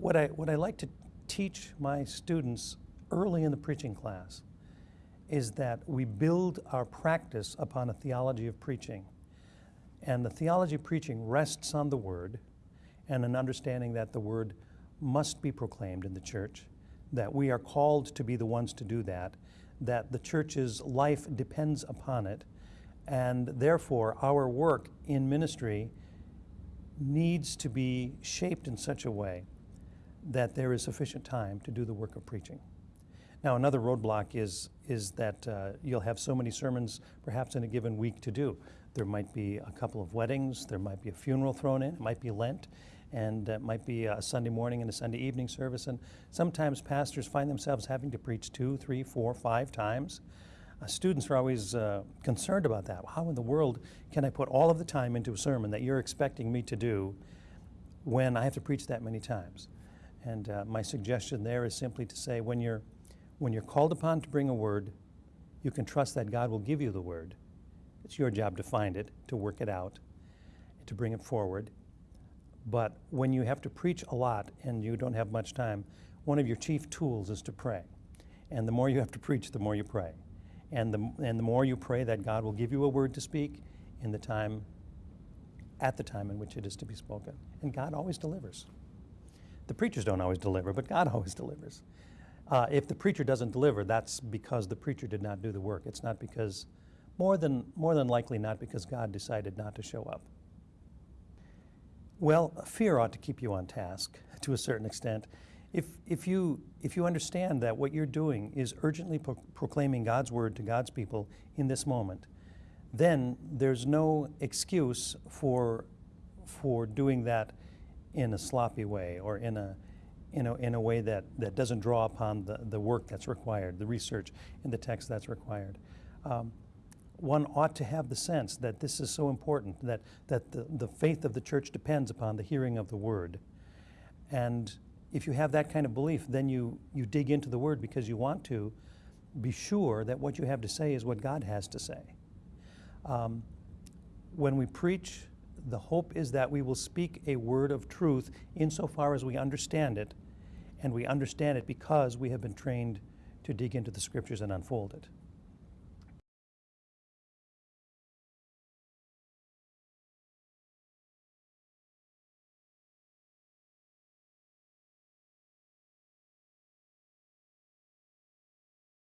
What I, what I like to teach my students early in the preaching class is that we build our practice upon a theology of preaching. And the theology of preaching rests on the Word and an understanding that the Word must be proclaimed in the church, that we are called to be the ones to do that, that the church's life depends upon it, and therefore our work in ministry needs to be shaped in such a way that there is sufficient time to do the work of preaching. Now, another roadblock is, is that uh, you'll have so many sermons perhaps in a given week to do. There might be a couple of weddings, there might be a funeral thrown in, it might be Lent, and it might be a Sunday morning and a Sunday evening service. And sometimes pastors find themselves having to preach two, three, four, five times. Uh, students are always uh, concerned about that. How in the world can I put all of the time into a sermon that you're expecting me to do when I have to preach that many times? And uh, my suggestion there is simply to say when you're, when you're called upon to bring a word, you can trust that God will give you the word. It's your job to find it, to work it out, to bring it forward. But when you have to preach a lot and you don't have much time, one of your chief tools is to pray. And the more you have to preach, the more you pray. And the, and the more you pray that God will give you a word to speak in the time, at the time in which it is to be spoken. And God always delivers. The preachers don't always deliver, but God always delivers. Uh, if the preacher doesn't deliver, that's because the preacher did not do the work. It's not because, more than, more than likely, not because God decided not to show up. Well, fear ought to keep you on task to a certain extent. If, if, you, if you understand that what you're doing is urgently pro proclaiming God's word to God's people in this moment, then there's no excuse for, for doing that in a sloppy way or in a, in a, in a way that, that doesn't draw upon the, the work that's required, the research and the text that's required. Um, one ought to have the sense that this is so important, that, that the, the faith of the church depends upon the hearing of the word. And if you have that kind of belief, then you, you dig into the word because you want to be sure that what you have to say is what God has to say. Um, when we preach, the hope is that we will speak a word of truth insofar as we understand it, and we understand it because we have been trained to dig into the scriptures and unfold it.